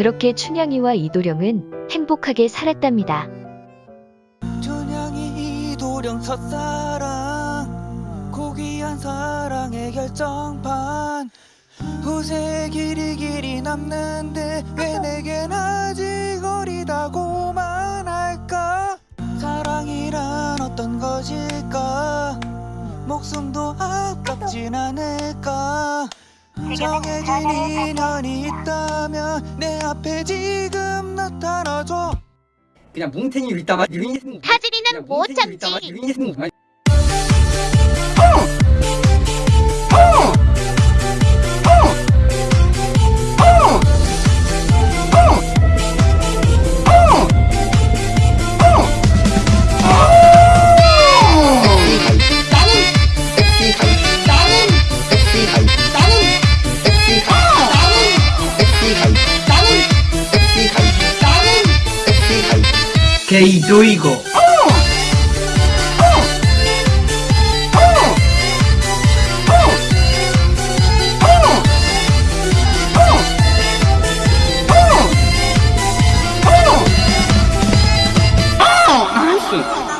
그렇게 춘향이와 이도령은 행복하게 살았답니다. 춘향이 이도령 첫사랑 고귀한 사랑의 결정판. 후세 길이 길이 남는데 왜 내겐 아직 어리다고만 할까? 사랑이란 어떤 것일까? 목숨도 아깝진 않을까 정해진 인연이 있다면 내 앞에 지금 나타나줘 그냥 뭉탱이로 있다만 하진이는 못 참지. 유인했는 거 게이도이고 나이스